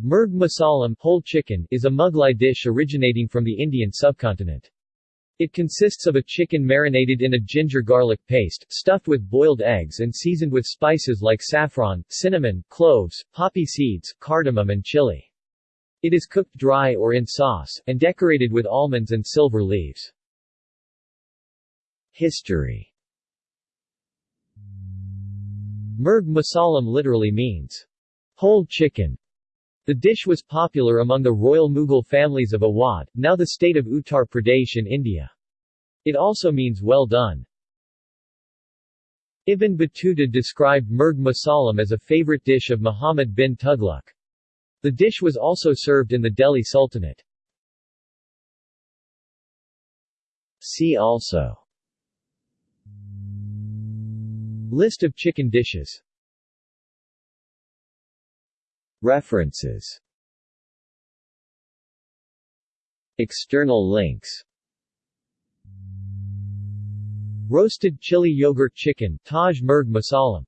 Murg masalam whole chicken is a Mughlai dish originating from the Indian subcontinent. It consists of a chicken marinated in a ginger-garlic paste, stuffed with boiled eggs and seasoned with spices like saffron, cinnamon, cloves, poppy seeds, cardamom and chili. It is cooked dry or in sauce, and decorated with almonds and silver leaves. History Murg masalam literally means, whole chicken. The dish was popular among the royal Mughal families of Awadh, now the state of Uttar Pradesh in India. It also means well done. Ibn Battuta described Murg masalam as a favorite dish of Muhammad bin Tughlaq. The dish was also served in the Delhi Sultanate. See also List of chicken dishes References. External links. Roasted chili yogurt chicken Taj Murg Masalam